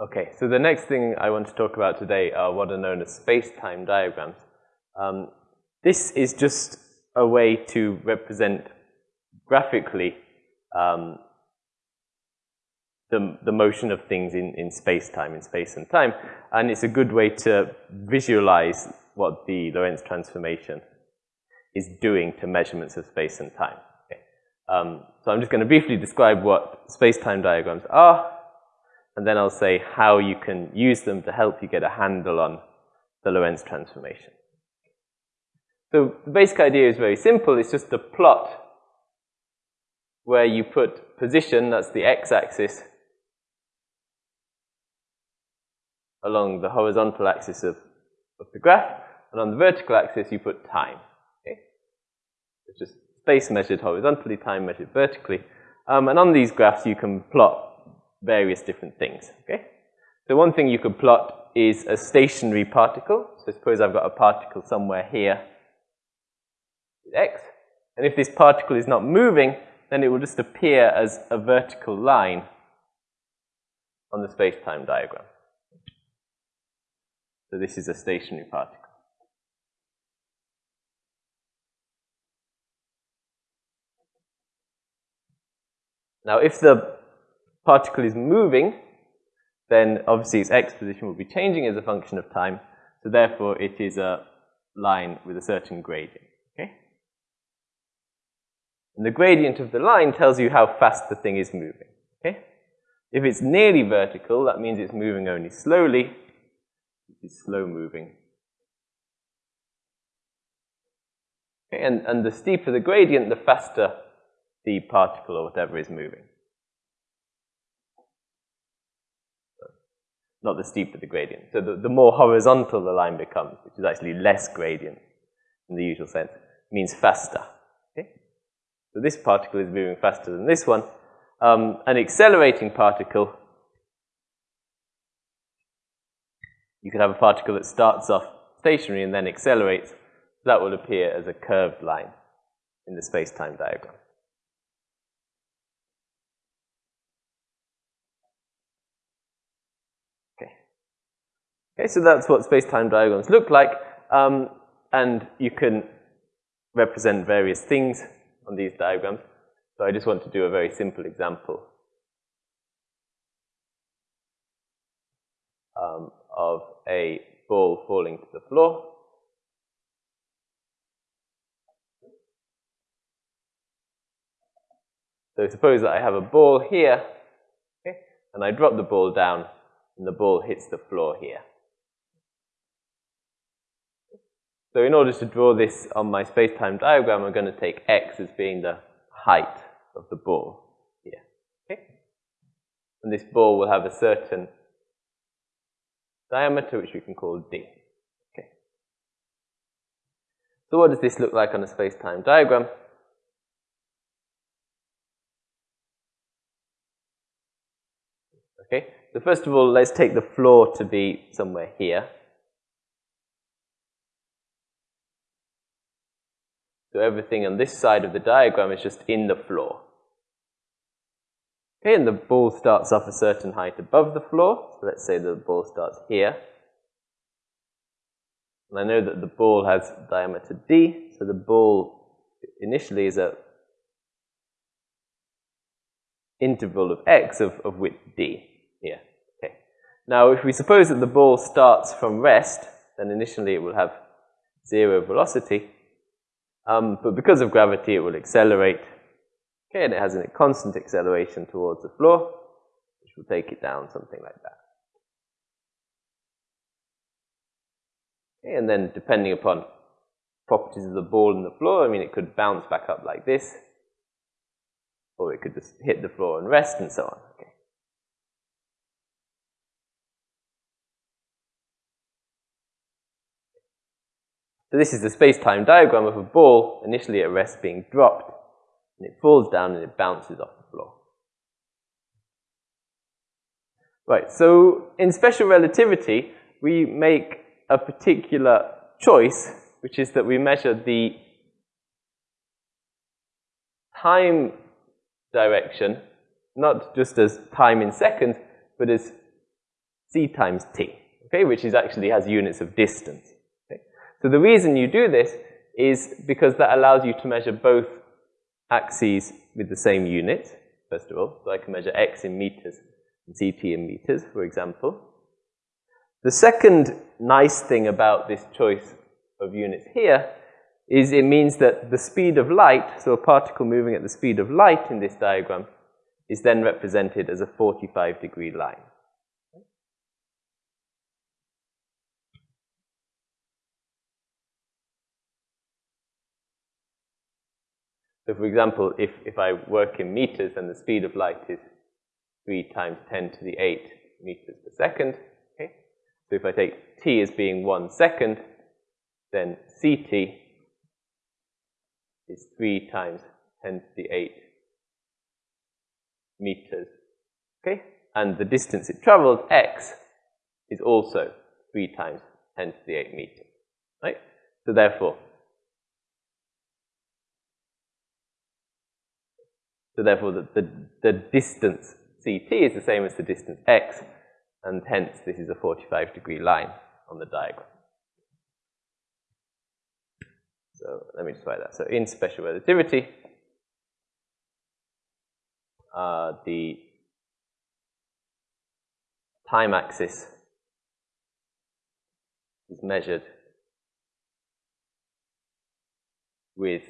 Okay, so the next thing I want to talk about today are what are known as space-time diagrams. Um, this is just a way to represent graphically um, the, the motion of things in, in space-time, in space and time, and it's a good way to visualize what the Lorentz transformation is doing to measurements of space and time. Okay. Um, so I'm just going to briefly describe what space-time diagrams are, and then I'll say how you can use them to help you get a handle on the Lorentz transformation. So the basic idea is very simple. It's just a plot where you put position, that's the x-axis, along the horizontal axis of, of the graph, and on the vertical axis you put time. Okay? It's just space measured horizontally, time measured vertically. Um, and on these graphs you can plot various different things. Okay? So one thing you could plot is a stationary particle. So suppose I've got a particle somewhere here with x. And if this particle is not moving, then it will just appear as a vertical line on the space-time diagram. So this is a stationary particle. Now if the particle is moving, then obviously its x position will be changing as a function of time, so therefore it is a line with a certain gradient. Okay? And the gradient of the line tells you how fast the thing is moving. Okay? If it's nearly vertical, that means it's moving only slowly. It is slow moving. Okay? And, and the steeper the gradient, the faster the particle or whatever is moving. Not the steeper the gradient. So the, the more horizontal the line becomes, which is actually less gradient in the usual sense, means faster. Okay? So this particle is moving faster than this one. Um, an accelerating particle, you could have a particle that starts off stationary and then accelerates. That will appear as a curved line in the space-time diagram. Okay, so that's what space-time diagrams look like. Um, and you can represent various things on these diagrams. So I just want to do a very simple example um, of a ball falling to the floor. So suppose that I have a ball here, okay, and I drop the ball down, and the ball hits the floor here. So in order to draw this on my space-time diagram, I'm going to take x as being the height of the ball here. Okay? And this ball will have a certain diameter, which we can call d. Okay. So what does this look like on a space-time diagram? Okay, so first of all, let's take the floor to be somewhere here. So everything on this side of the diagram is just in the floor. Okay, and the ball starts off a certain height above the floor. So let's say the ball starts here. And I know that the ball has diameter d, so the ball initially is a interval of x of, of width d here. Okay. Now, if we suppose that the ball starts from rest, then initially it will have zero velocity. Um, but because of gravity, it will accelerate. Okay, and it has a constant acceleration towards the floor, which will take it down, something like that. Okay, and then depending upon properties of the ball and the floor, I mean, it could bounce back up like this, or it could just hit the floor and rest and so on. Okay. So this is the space-time diagram of a ball initially at rest being dropped, and it falls down and it bounces off the floor. Right, so in special relativity, we make a particular choice, which is that we measure the time direction, not just as time in seconds, but as c times t, okay, which is actually has units of distance. So the reason you do this is because that allows you to measure both axes with the same unit, first of all. So I can measure x in meters and ct in meters, for example. The second nice thing about this choice of units here is it means that the speed of light, so a particle moving at the speed of light in this diagram, is then represented as a 45 degree line. So for example, if, if I work in meters and the speed of light is 3 times 10 to the 8 meters per second, okay? So if I take t as being 1 second, then ct is 3 times 10 to the 8 meters, okay? And the distance it travels, x, is also 3 times 10 to the 8 meters, right? So therefore, So therefore, the, the, the, distance ct is the same as the distance x, and hence this is a 45 degree line on the diagram. So let me just write that. So in special relativity, uh, the time axis is measured with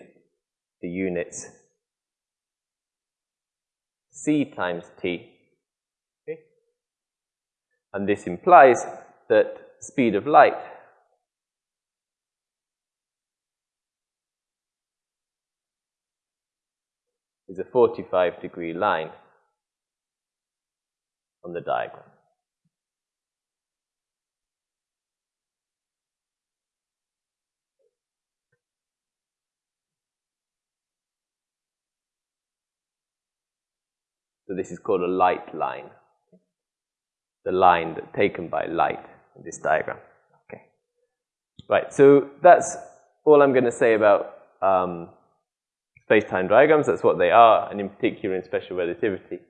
the units c times t. Okay? And this implies that speed of light is a 45 degree line on the diagram. So this is called a light line. The line that taken by light in this diagram. Okay. Right, so that's all I'm going to say about um, space-time diagrams. That's what they are, and in particular in special relativity,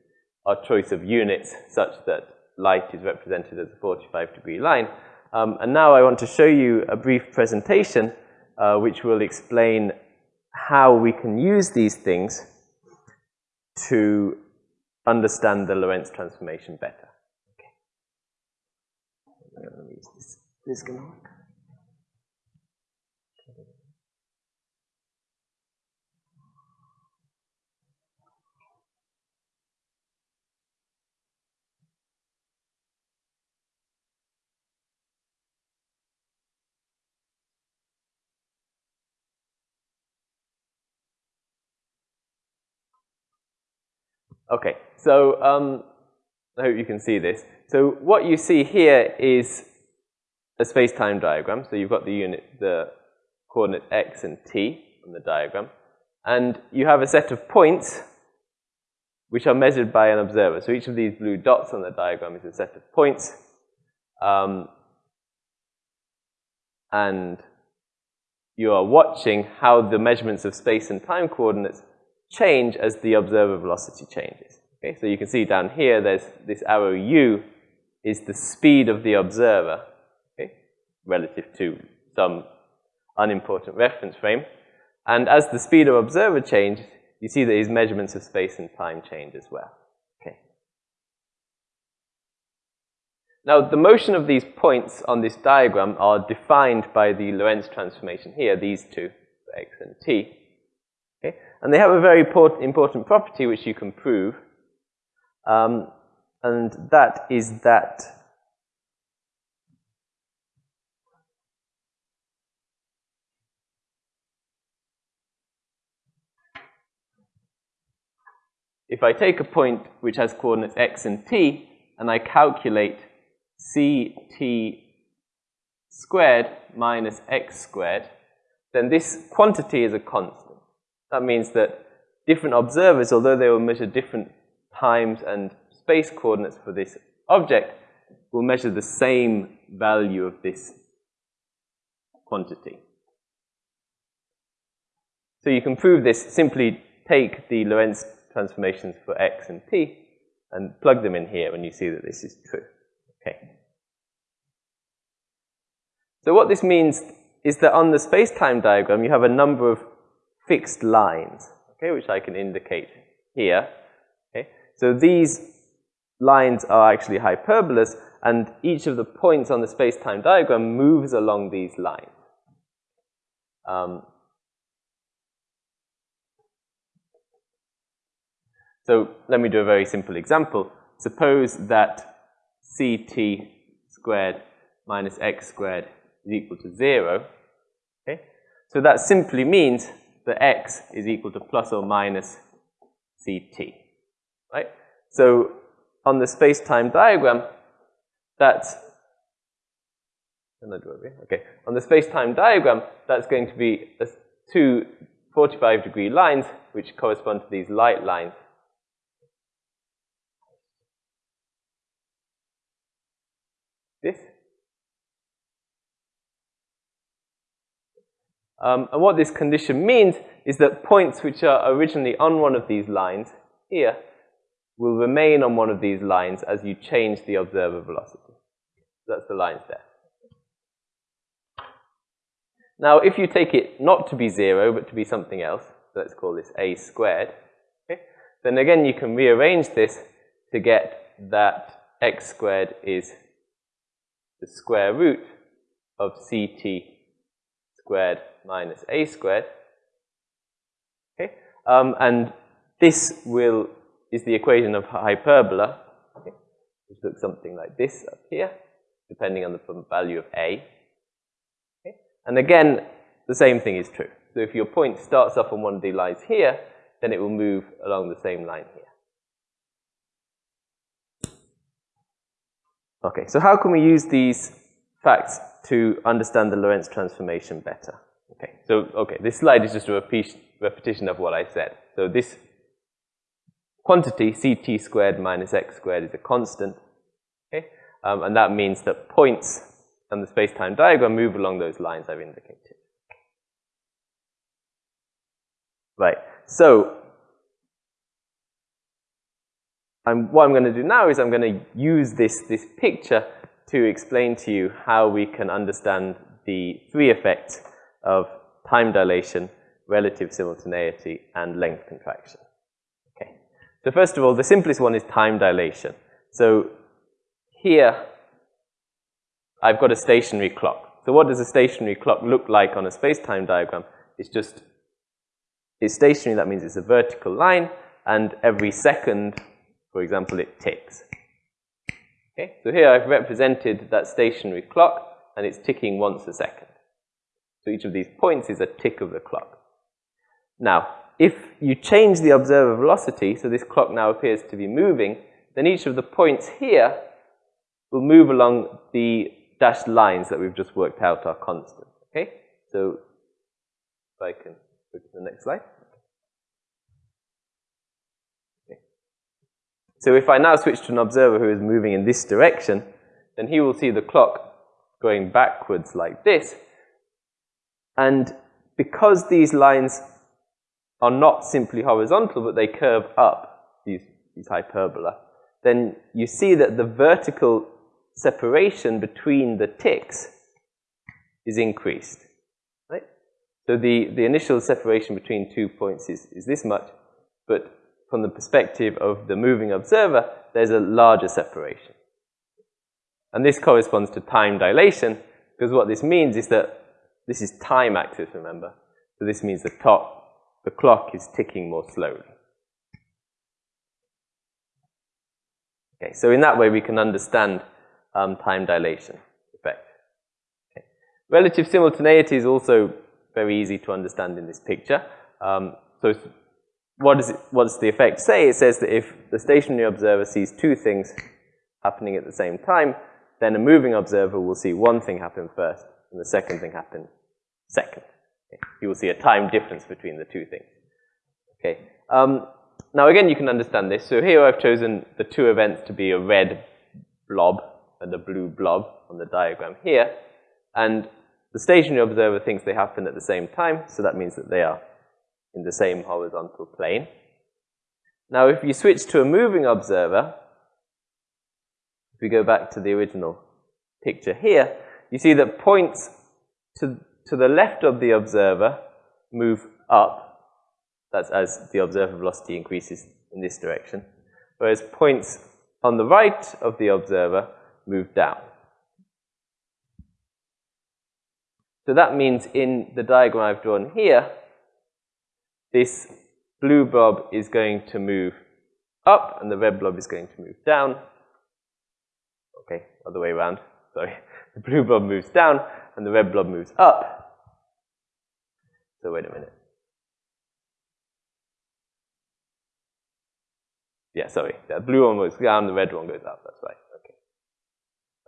our choice of units such that light is represented as a 45 degree line. Um, and now I want to show you a brief presentation uh, which will explain how we can use these things to understand the Lorentz transformation better. Okay. Use this. This can work. Okay, so um, I hope you can see this. So what you see here is a space-time diagram. So you've got the unit, the coordinates x and t on the diagram. And you have a set of points which are measured by an observer. So each of these blue dots on the diagram is a set of points. Um, and you are watching how the measurements of space and time coordinates change as the observer velocity changes. Okay, so you can see down here, there's this arrow u is the speed of the observer, okay, relative to some unimportant reference frame. And as the speed of observer changes, you see that his measurements of space and time change as well. Okay. Now, the motion of these points on this diagram are defined by the Lorentz transformation here, these two, x and t. Okay? And they have a very important property which you can prove, um, and that is that if I take a point which has coordinates x and t, and I calculate ct squared minus x squared, then this quantity is a constant. That means that different observers, although they will measure different times and space coordinates for this object, will measure the same value of this quantity. So you can prove this, simply take the Lorentz transformations for x and t and plug them in here and you see that this is true. Okay. So what this means is that on the space-time diagram, you have a number of fixed lines, okay, which I can indicate here. Okay? So these lines are actually hyperbolas, and each of the points on the space-time diagram moves along these lines. Um, so let me do a very simple example. Suppose that ct squared minus x squared is equal to 0. Okay? So that simply means that x is equal to plus or minus ct. Right? So on the space-time diagram, that's okay. On the space-time diagram, that's going to be two 45 degree lines which correspond to these light lines. This. Um, and what this condition means is that points which are originally on one of these lines here will remain on one of these lines as you change the observer velocity. That's the lines there. Now, if you take it not to be 0, but to be something else, let's call this a squared, okay, then again you can rearrange this to get that x squared is the square root of ct squared minus a squared. Okay? Um, and this will is the equation of hyperbola, okay, which looks something like this up here, depending on the value of a. Okay? And again, the same thing is true. So if your point starts off on one of the lines here, then it will move along the same line here. Okay, so how can we use these facts to understand the Lorentz transformation better? Okay, so okay, this slide is just a repetition of what I said. So this quantity, ct squared minus x squared, is a constant. Okay? Um, and that means that points on the space-time diagram move along those lines I've indicated. Right, so I'm, what I'm going to do now is I'm going to use this, this picture to explain to you how we can understand the three effects of time dilation, relative simultaneity, and length contraction. Okay. So first of all, the simplest one is time dilation. So here, I've got a stationary clock. So what does a stationary clock look like on a space-time diagram? It's just, it's stationary, that means it's a vertical line, and every second, for example, it ticks. Okay, so here I've represented that stationary clock, and it's ticking once a second. So each of these points is a tick of the clock. Now, if you change the observer velocity, so this clock now appears to be moving, then each of the points here will move along the dashed lines that we've just worked out are constant. Okay? So if I can go to the next slide. So if I now switch to an observer who is moving in this direction, then he will see the clock going backwards like this. And because these lines are not simply horizontal, but they curve up, these, these hyperbola, then you see that the vertical separation between the ticks is increased. Right? So the, the initial separation between two points is, is this much, but from the perspective of the moving observer, there's a larger separation. And this corresponds to time dilation, because what this means is that this is time axis, remember? So this means the top the clock is ticking more slowly. Okay, so in that way we can understand um, time dilation effect. Okay. Relative simultaneity is also very easy to understand in this picture. Um, so what, does it, what does the effect say? It says that if the stationary observer sees two things happening at the same time, then a moving observer will see one thing happen first and the second thing happen second. Okay. You will see a time difference between the two things. Okay. Um, now again, you can understand this. So here I've chosen the two events to be a red blob and a blue blob on the diagram here. And the stationary observer thinks they happen at the same time, so that means that they are in the same horizontal plane. Now if you switch to a moving observer, if we go back to the original picture here, you see that points to, to the left of the observer move up. That's as the observer velocity increases in this direction. Whereas points on the right of the observer move down. So that means in the diagram I've drawn here, this blue blob is going to move up and the red blob is going to move down. Okay, other way around, sorry. The blue blob moves down and the red blob moves up. So wait a minute. Yeah, sorry. The blue one goes down, the red one goes up. That's right. Okay.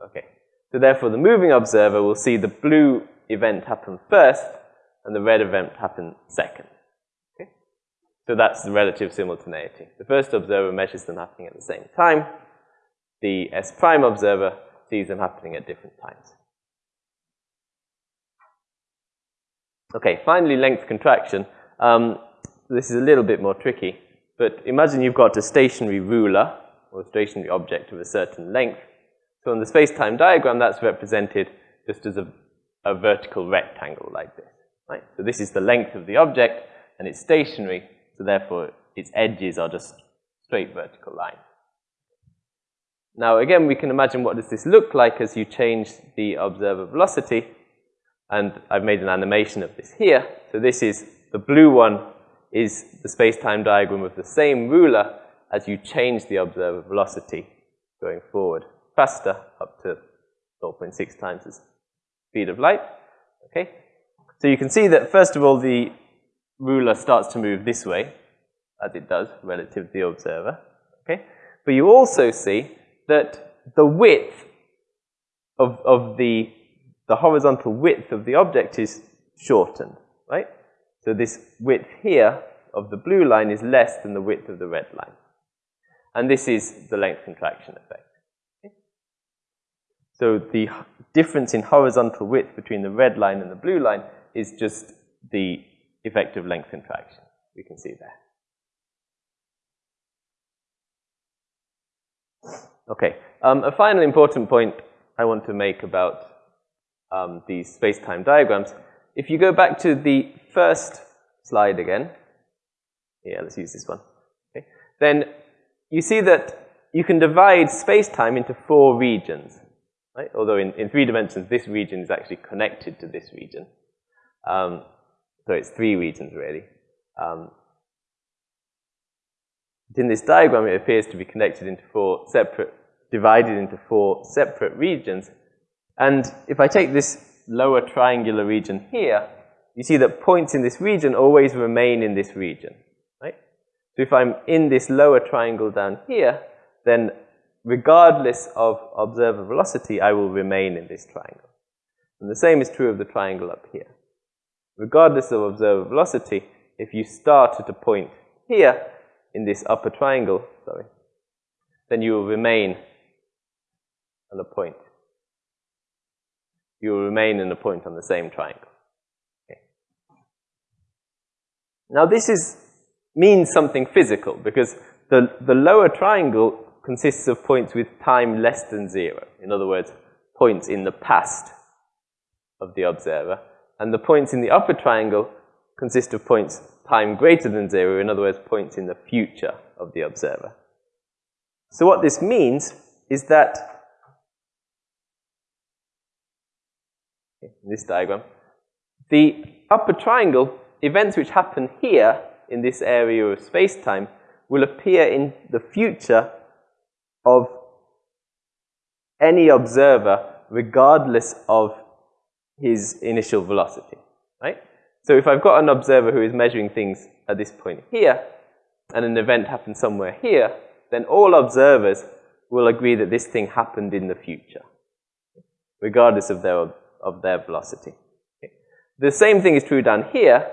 Okay. So therefore, the moving observer will see the blue event happen first and the red event happen second. Okay? So that's the relative simultaneity. The first observer measures them happening at the same time. The S prime observer sees them happening at different times. Okay, finally, length contraction. Um, this is a little bit more tricky, but imagine you've got a stationary ruler or a stationary object of a certain length. So on the space-time diagram, that's represented just as a, a vertical rectangle like this. Right? So this is the length of the object, and it's stationary, so therefore its edges are just straight vertical lines. Now again, we can imagine what does this look like as you change the observer velocity. And I've made an animation of this here. So this is, the blue one is the space-time diagram of the same ruler as you change the observer velocity going forward faster, up to 0.6 times the speed of light. Okay? So you can see that, first of all, the ruler starts to move this way, as it does relative to the observer. Okay? But you also see that the width of, of the, the horizontal width of the object is shortened, right? So this width here of the blue line is less than the width of the red line. And this is the length contraction effect. Okay? So the difference in horizontal width between the red line and the blue line is just the effect of length contraction. We can see there. Okay, um, a final important point I want to make about um, these space-time diagrams. If you go back to the first slide again, yeah, let's use this one, okay, then you see that you can divide space-time into four regions, right? Although in, in three dimensions, this region is actually connected to this region. Um, so it's three regions, really. Um, in this diagram, it appears to be connected into four separate divided into four separate regions. And if I take this lower triangular region here, you see that points in this region always remain in this region, right? So if I'm in this lower triangle down here, then regardless of observer velocity, I will remain in this triangle. And the same is true of the triangle up here. Regardless of observer velocity, if you start at a point here in this upper triangle, sorry, then you will remain and a point. You will remain in a point on the same triangle. Okay. Now this is, means something physical because the, the lower triangle consists of points with time less than zero. In other words, points in the past of the observer. And the points in the upper triangle consist of points time greater than zero, in other words, points in the future of the observer. So what this means is that in this diagram, the upper triangle, events which happen here in this area of space-time will appear in the future of any observer regardless of his initial velocity, right? So if I've got an observer who is measuring things at this point here, and an event happens somewhere here, then all observers will agree that this thing happened in the future, regardless of their of their velocity. Okay. The same thing is true down here.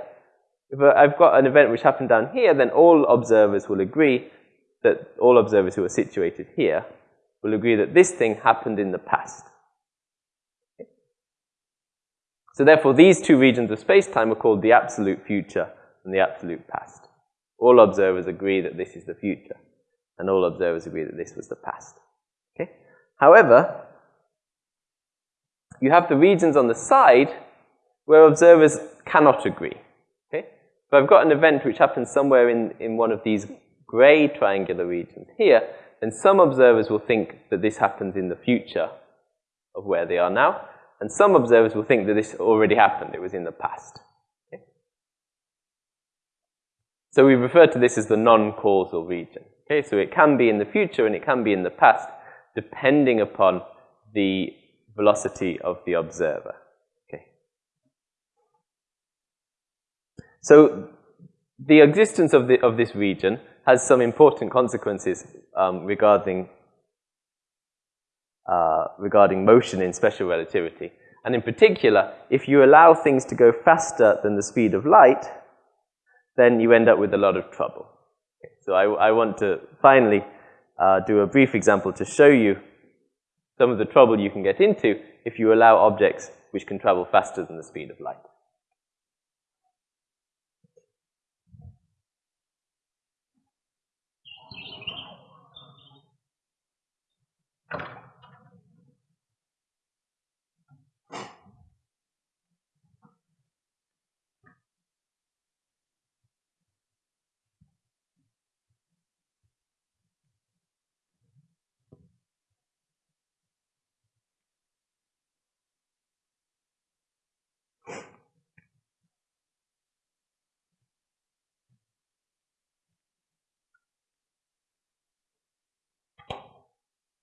If I've got an event which happened down here, then all observers will agree that all observers who are situated here will agree that this thing happened in the past. So therefore, these two regions of space-time are called the absolute future and the absolute past. All observers agree that this is the future, and all observers agree that this was the past. Okay? However, you have the regions on the side where observers cannot agree. Okay? If I've got an event which happens somewhere in, in one of these gray triangular regions here, then some observers will think that this happens in the future of where they are now, and some observers will think that this already happened, it was in the past. Okay? So we refer to this as the non-causal region. Okay, so it can be in the future and it can be in the past, depending upon the velocity of the observer. Okay. So the existence of, the, of this region has some important consequences um, regarding, uh, regarding motion in special relativity. And in particular, if you allow things to go faster than the speed of light, then you end up with a lot of trouble. Okay, so I, I, want to finally uh, do a brief example to show you some of the trouble you can get into if you allow objects which can travel faster than the speed of light.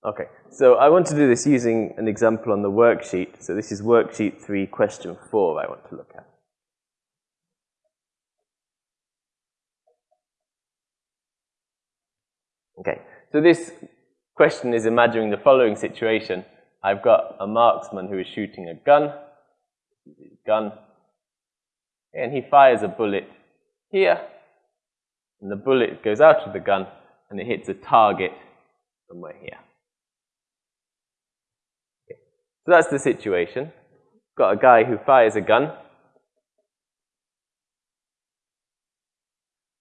Okay, so I want to do this using an example on the worksheet. So this is worksheet 3, question 4 I want to look at. Okay, so this question is imagining the following situation. I've got a marksman who is shooting a gun, gun, and he fires a bullet here, and the bullet goes out of the gun, and it hits a target somewhere here. So that's the situation. Got a guy who fires a gun,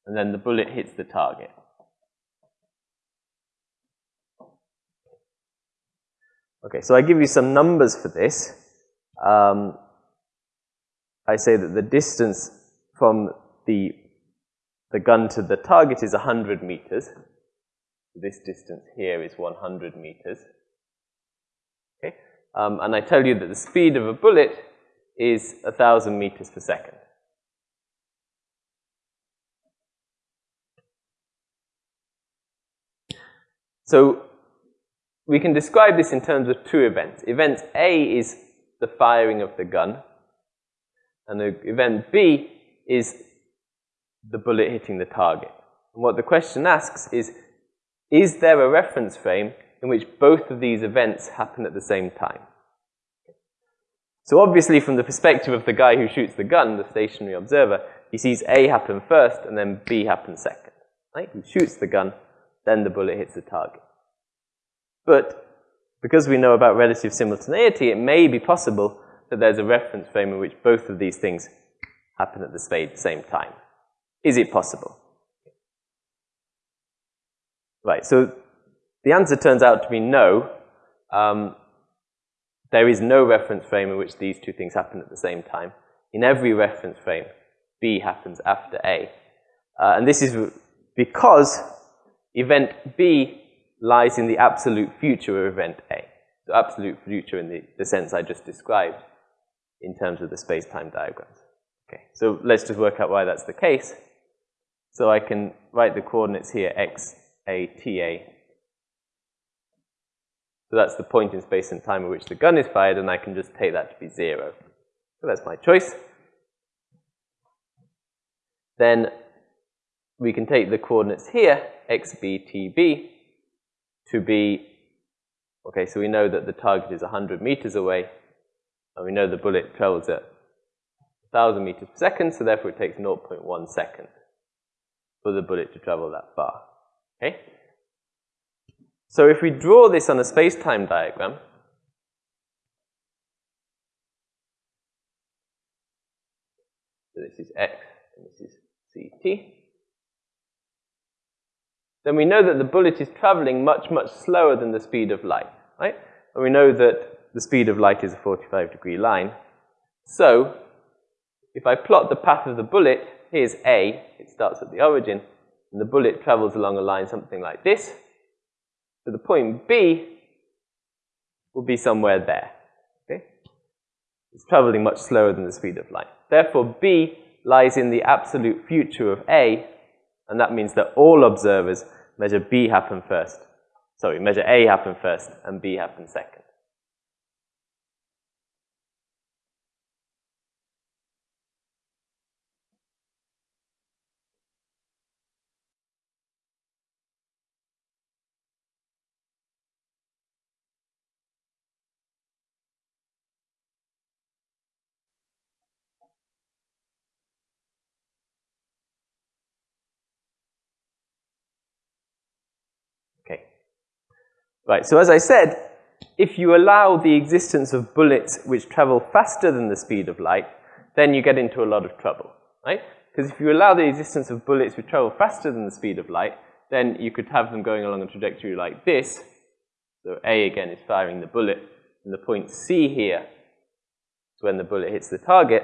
and then the bullet hits the target. Okay, so I give you some numbers for this. Um, I say that the distance from the, the gun to the target is 100 meters. This distance here is 100 meters. Um, and I tell you that the speed of a bullet is 1,000 meters per second. So we can describe this in terms of two events. Event A is the firing of the gun, and the event B is the bullet hitting the target. And what the question asks is, is there a reference frame in which both of these events happen at the same time. So obviously from the perspective of the guy who shoots the gun, the stationary observer, he sees A happen first and then B happen second. Right? He shoots the gun, then the bullet hits the target. But because we know about relative simultaneity, it may be possible that there's a reference frame in which both of these things happen at the same time. Is it possible? Right, so the answer turns out to be no. Um, there is no reference frame in which these two things happen at the same time. In every reference frame, B happens after A. Uh, and this is because event B lies in the absolute future of event A. The absolute future in the, the sense I just described in terms of the space-time diagrams. Okay, so let's just work out why that's the case. So I can write the coordinates here, x, a, t, a, so that's the point in space and time at which the gun is fired, and I can just take that to be zero. So that's my choice. Then we can take the coordinates here, xb, tb, to be, okay, so we know that the target is 100 meters away, and we know the bullet travels at 1,000 meters per second, so therefore it takes 0.1 second for the bullet to travel that far. Okay? So if we draw this on a space-time diagram, so this is x and this is ct, then we know that the bullet is traveling much, much slower than the speed of light, right? And we know that the speed of light is a 45 degree line. So, if I plot the path of the bullet, here's A, it starts at the origin, and the bullet travels along a line something like this. So the point B will be somewhere there. Okay? It's traveling much slower than the speed of light. Therefore, B lies in the absolute future of A, and that means that all observers measure B happen first. Sorry, measure A happen first and B happen second. Right, so as I said, if you allow the existence of bullets which travel faster than the speed of light, then you get into a lot of trouble, right? Because if you allow the existence of bullets which travel faster than the speed of light, then you could have them going along a trajectory like this. So A again is firing the bullet, and the point C here is when the bullet hits the target.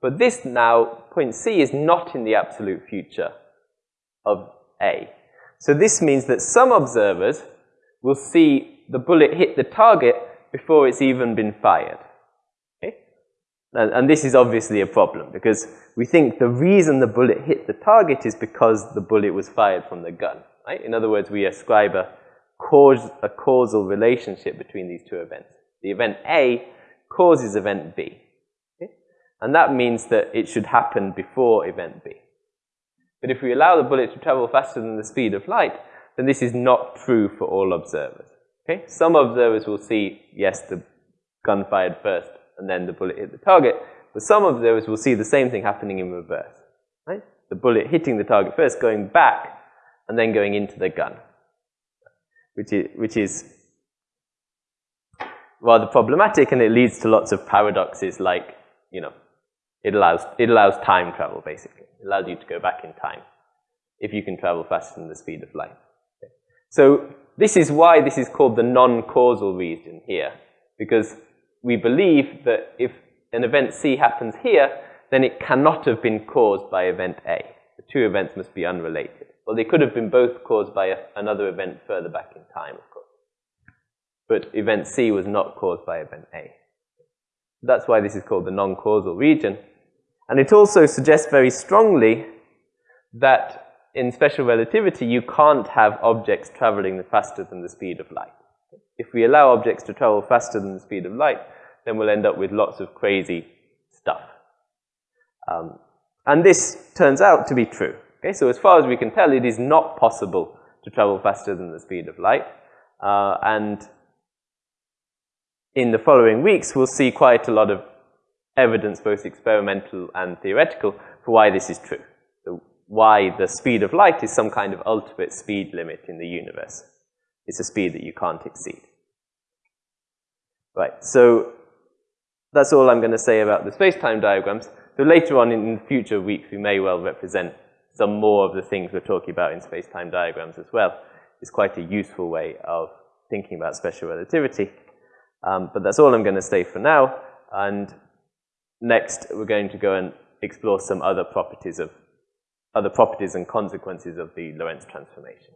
But this now, point C is not in the absolute future of A. So this means that some observers we'll see the bullet hit the target before it's even been fired. Okay? And, and, this is obviously a problem because we think the reason the bullet hit the target is because the bullet was fired from the gun. Right? In other words, we ascribe a, cause, a causal relationship between these two events. The event A causes event B. Okay? And that means that it should happen before event B. But if we allow the bullet to travel faster than the speed of light, then this is not true for all observers. Okay? Some observers will see, yes, the gun fired first and then the bullet hit the target, but some observers will see the same thing happening in reverse. Right? The bullet hitting the target first, going back, and then going into the gun, which is, which is rather problematic and it leads to lots of paradoxes like, you know, it allows, it allows time travel basically. It allows you to go back in time if you can travel faster than the speed of light. So this is why this is called the non-causal region here, because we believe that if an event C happens here, then it cannot have been caused by event A. The two events must be unrelated. Well, they could have been both caused by a, another event further back in time, of course. But event C was not caused by event A. That's why this is called the non-causal region. And it also suggests very strongly that in special relativity, you can't have objects traveling faster than the speed of light. If we allow objects to travel faster than the speed of light, then we'll end up with lots of crazy stuff. Um, and this turns out to be true. Okay, so as far as we can tell, it is not possible to travel faster than the speed of light. Uh, and in the following weeks, we'll see quite a lot of evidence, both experimental and theoretical, for why this is true why the speed of light is some kind of ultimate speed limit in the universe. It's a speed that you can't exceed. Right, so that's all I'm going to say about the space-time diagrams. So later on in future weeks, we may well represent some more of the things we're talking about in space-time diagrams as well. It's quite a useful way of thinking about special relativity. Um, but that's all I'm going to say for now. And next, we're going to go and explore some other properties of other properties and consequences of the Lorentz transformation.